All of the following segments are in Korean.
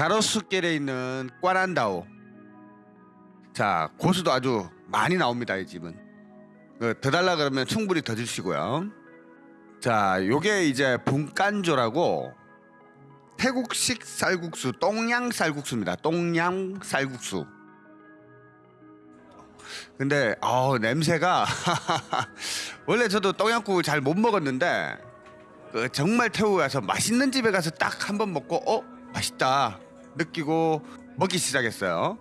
가로수길에 있는 꽈란다오. 자 고수도 아주 많이 나옵니다 이 집은. 그, 더 달라 그러면 충분히 더 주시고요. 자 요게 이제 분간조라고 태국식 쌀국수 똥양 쌀국수입니다. 똥양 쌀국수. 근데 어 냄새가 원래 저도 똥양국을 잘못 먹었는데 그 정말 태국 가서 맛있는 집에 가서 딱 한 번 먹고 어 맛있다 느끼고 먹기 시작했어요.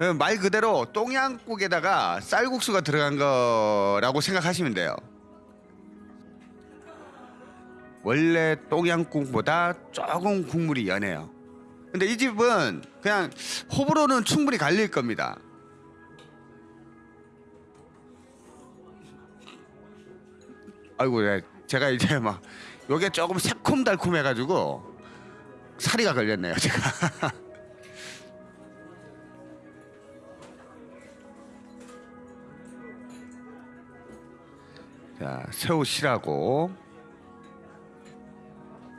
어, 말 그대로 똥양국에다가 쌀국수가 들어간 거라고 생각하시면 돼요. 원래 똥양국보다 조금 국물이 연해요. 근데 이 집은 그냥 호불호는 충분히 갈릴 겁니다. 아이고, 네. 제가 이제 막 요게 조금 새콤달콤해가지고 사리가 걸렸네요, 제가. 자, 새우 실하고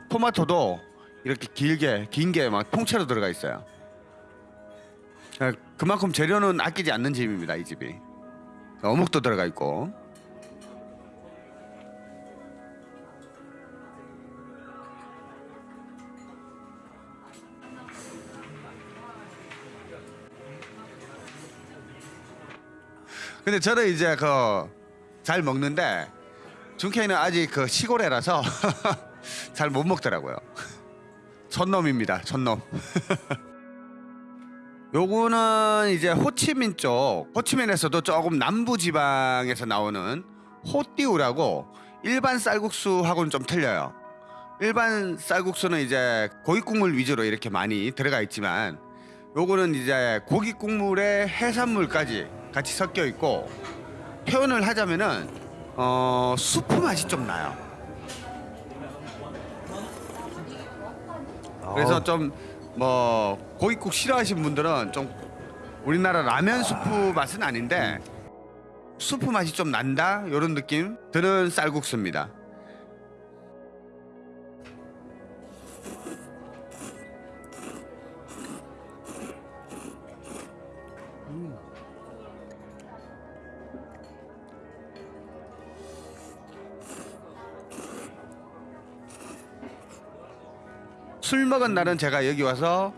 토마토도 이렇게 길게 긴 게 막 통째로 들어가 있어요. 아, 그만큼 재료는 아끼지 않는 집입니다. 이 집이 어묵도 들어가 있고 근데 저는 이제 그 잘 먹는데 준케이는 아직 그 시골에라서 잘 못 먹더라고요. 촌놈입니다. 촌놈. 요거는 이제 호치민 쪽 호치민에서도 조금 남부 지방에서 나오는 호띠우라고 일반 쌀국수하고는 좀 틀려요. 일반 쌀국수는 이제 고기 국물 위주로 이렇게 많이 들어가 있지만 요거는 이제 고기 국물에 해산물까지 같이 섞여 있고 표현을 하자면은 어 수프 맛이 좀 나요. 그래서 좀 뭐 고깃국 싫어하시는 분들은 좀 우리나라 라면 수프 맛은 아닌데 수프 맛이 좀 난다 이런 느낌 드는 쌀국수입니다. 술 먹은 날은 제가 여기 와서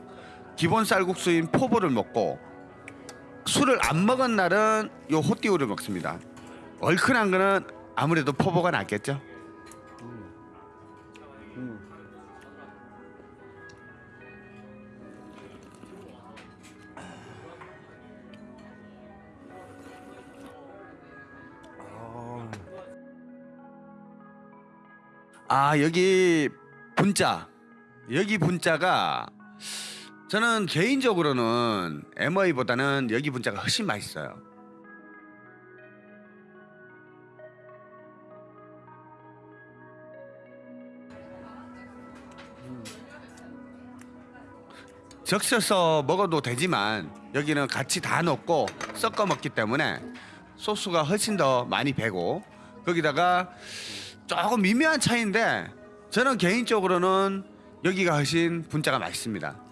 기본 쌀국수인 포보를 먹고 술을 안 먹은 날은 요 호띠우를 먹습니다. 얼큰한 거는 아무래도 포보가 낫겠죠. 아 여기 분짜 여기 분짜가 저는 개인적으로는 MOA보다는 여기 분짜가 훨씬 맛있어요. 적셔서 먹어도 되지만 여기는 같이 다 넣고 섞어 먹기 때문에 소스가 훨씬 더 많이 배고 거기다가 조금 미묘한 차이인데 저는 개인적으로는 여기가 훨씬 분짜가 맛있습니다.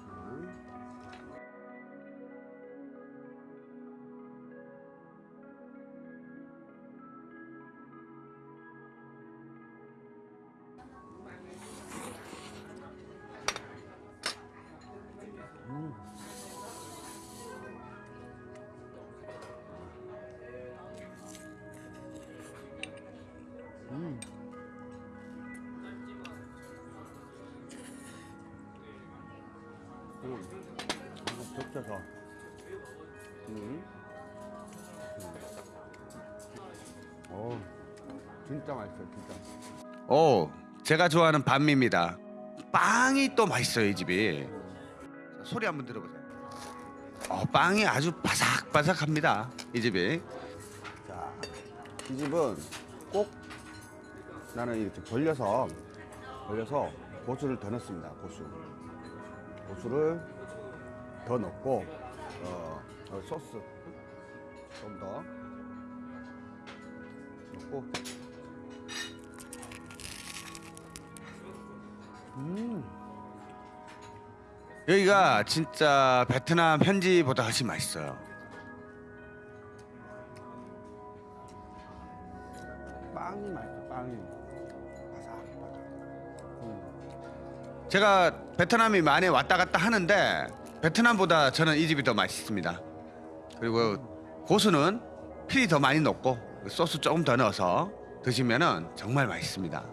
적셔서 음. 어 진짜 맛있어요 진짜 오, 제가 좋아하는 반미입니다. 빵이 또 맛있어요 이 집이. 자, 소리 한번 들어보세요. 어, 빵이 아주 바삭바삭합니다 이 집이. 자 이 집은 꼭 나는 이렇게 벌려서 벌려서 고수를 더 넣습니다 고수 고수를 더 넣고 어, 어 소스. 좀 더. 넣고. 음. 여기가 진짜 베트남 현지보다 훨씬 맛있어요. 제가 베트남이 많이 왔다 갔다 하는데 베트남보다 저는 이 집이 더 맛있습니다. 그리고 고수는 필이 더 많이 넣고 소스 조금 더 넣어서 드시면은 정말 맛있습니다.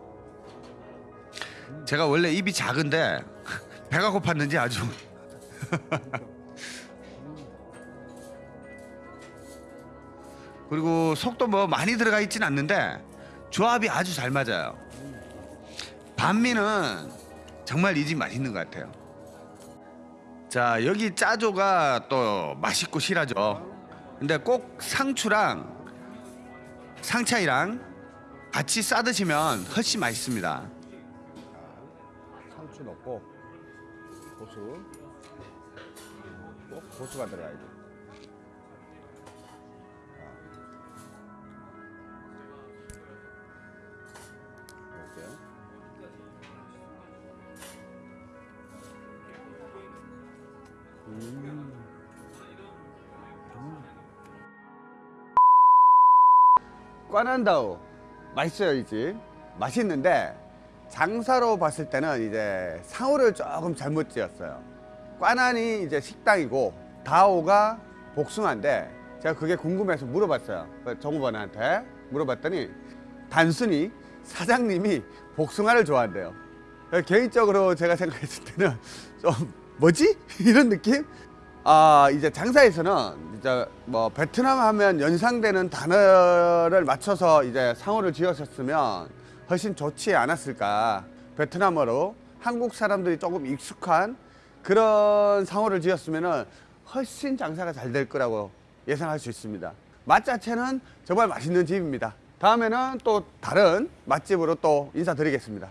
제가 원래 입이 작은데 배가 고팠는지 아주 그리고 속도 뭐 많이 들어가 있진 않는데 조합이 아주 잘 맞아요. 반미는 정말 이 집 맛있는 것 같아요. 자 여기 짜조가 또 맛있고 실하죠. 근데 꼭 상추랑 상차이랑 같이 싸 드시면 훨씬 맛있습니다. 상추 넣고 고수 꼭 고수가 들어가야 돼. 꽈난다우 맛있어요 이 집. 맛있는데 장사로 봤을 때는 이제 상호를 조금 잘못 지었어요. 꽈난이 이제 식당이고 다오가 복숭아인데 제가 그게 궁금해서 물어봤어요. 그 정우번한테 물어봤더니 단순히 사장님이 복숭아를 좋아한대요. 개인적으로 제가 생각했을 때는 좀 뭐지? 이런 느낌? 아 이제 장사에서는 이제 뭐 베트남 하면 연상되는 단어를 맞춰서 이제 상호를 지었었으면 훨씬 좋지 않았을까 베트남어로 한국 사람들이 조금 익숙한 그런 상호를 지었으면은 훨씬 장사가 잘 될 거라고 예상할 수 있습니다 맛 자체는 정말 맛있는 집입니다 다음에는 또 다른 맛집으로 또 인사드리겠습니다